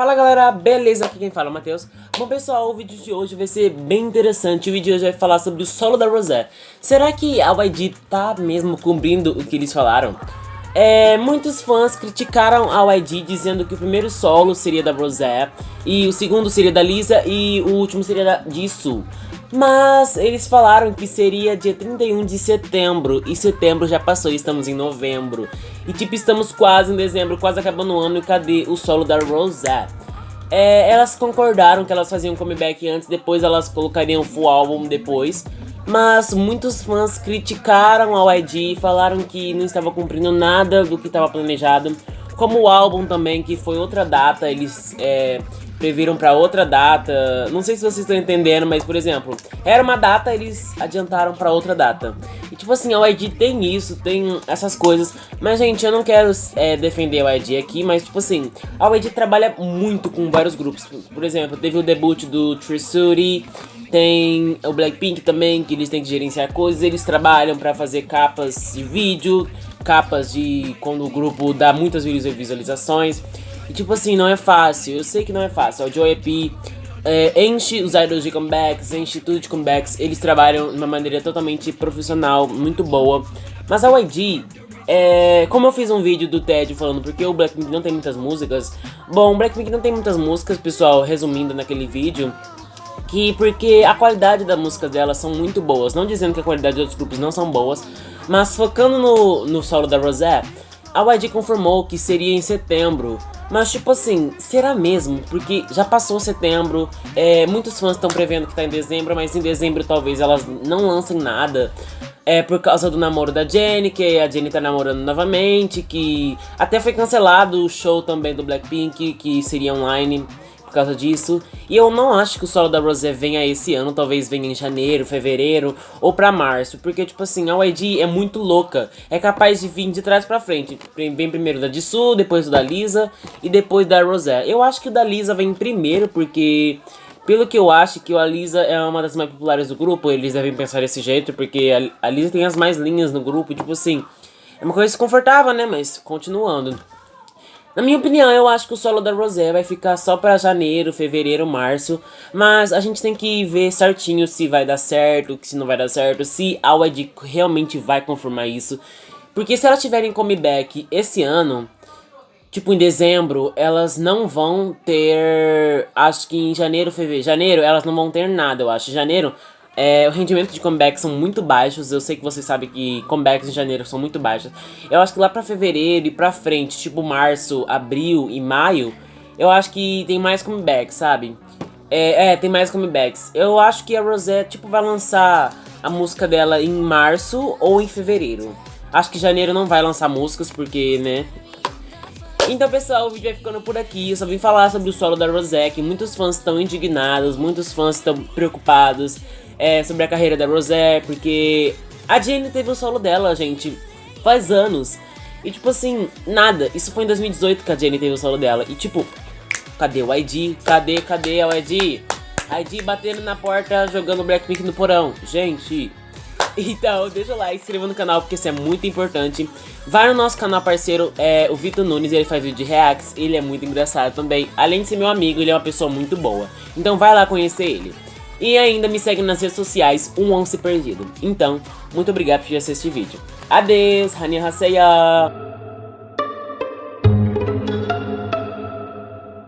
Fala galera, beleza? Aqui quem fala é o Matheus. Bom pessoal, o vídeo de hoje vai ser bem interessante. O vídeo de hoje vai falar sobre o solo da Rosé. Será que a YG tá mesmo cumprindo o que eles falaram? É, muitos fãs criticaram a YG dizendo que o primeiro solo seria da Rosé e o segundo seria da Lisa e o último seria da Jisoo. Mas eles falaram que seria dia 31 de setembro e setembro já passou e estamos em novembro. E tipo, estamos quase em dezembro, quase acabando o ano e cadê o solo da Rosé? É, elas concordaram que elas faziam comeback antes, depois elas colocariam full álbum depois. Mas muitos fãs criticaram a YG, falaram que não estava cumprindo nada do que estava planejado. Como o álbum também, que foi outra data, eles é, previram para outra data. Não sei se vocês estão entendendo, mas por exemplo, era uma data, eles adiantaram para outra data. E tipo assim, a YG tem isso, tem essas coisas. Mas gente, eu não quero é, defender a YG aqui, mas tipo assim, a YG trabalha muito com vários grupos. Por exemplo, teve o debut do Trisuti, tem o Blackpink também, que eles têm que gerenciar coisas, eles trabalham para fazer capas de vídeo, capas de quando o grupo dá muitas visualizações. E tipo assim, não é fácil, eu sei que não é fácil. O Joe EP é, enche os idols de comebacks, enche tudo de comebacks, eles trabalham de uma maneira totalmente profissional, muito boa. Mas a YG, é, como eu fiz um vídeo do Ted falando porque o Blackpink não tem muitas músicas, bom, o Blackpink não tem muitas músicas, pessoal, resumindo naquele vídeo, que porque a qualidade das músicas delas são muito boas, não dizendo que a qualidade de outros grupos não são boas, mas focando no, no solo da Rosé, a YG confirmou que seria em setembro, mas tipo assim, será mesmo? Porque já passou setembro, é, muitos fãs estão prevendo que tá em dezembro, mas em dezembro talvez elas não lancem nada. É por causa do namoro da Jennie, que a Jennie tá namorando novamente, que até foi cancelado o show também do Blackpink, que seria online por causa disso. E eu não acho que o solo da Rosé venha esse ano, talvez venha em janeiro, fevereiro ou pra março. Porque, tipo assim, a YG é muito louca. É capaz de vir de trás pra frente. Vem primeiro da Jisoo, depois da Lisa e depois da Rosé. Eu acho que o da Lisa vem primeiro porque... Pelo que eu acho que a Lisa é uma das mais populares do grupo, eles devem pensar desse jeito, porque a, Lisa tem as mais linhas no grupo, tipo assim, é uma coisa desconfortável, né, mas continuando. Na minha opinião, eu acho que o solo da Rosé vai ficar só pra janeiro, fevereiro, março. Mas a gente tem que ver certinho se vai dar certo, se não vai dar certo, se a YG realmente vai confirmar isso. Porque se elas tiverem comeback esse ano, tipo em dezembro, elas não vão ter... Acho que em janeiro, fevereiro... Janeiro, elas não vão ter nada, eu acho. Janeiro, é, o rendimento de comeback são muito baixos, eu sei que vocês sabem que comebacks em janeiro são muito baixos. Eu acho que lá pra fevereiro e pra frente, tipo março, abril e maio, eu acho que tem mais comebacks, sabe? É, é, tem mais comebacks. Eu acho que a Rosé, tipo, vai lançar a música dela em março ou em fevereiro. Acho que janeiro não vai lançar músicas, porque, né... Então, pessoal, o vídeo vai ficando por aqui. Eu só vim falar sobre o solo da Rosé, que muitos fãs estão indignados, muitos fãs estão preocupados é, sobre a carreira da Rosé, porque a Jenny teve o solo dela, gente, faz anos. E tipo assim, nada. Isso foi em 2018 que a Jenny teve o solo dela. E tipo, cadê o ID? Cadê, cadê o ID? ID batendo na porta, jogando Blackpink no porão. Gente, então, deixa o like, se inscreva no canal porque isso é muito importante. Vai no nosso canal parceiro, é, o Vitor Nunes, ele faz vídeo de reacts, ele é muito engraçado também. Além de ser meu amigo, ele é uma pessoa muito boa. Então vai lá conhecer ele. E ainda me segue nas redes sociais, um once perdido. Então, muito obrigado por assistir este vídeo. Adeus, Hania Haseya!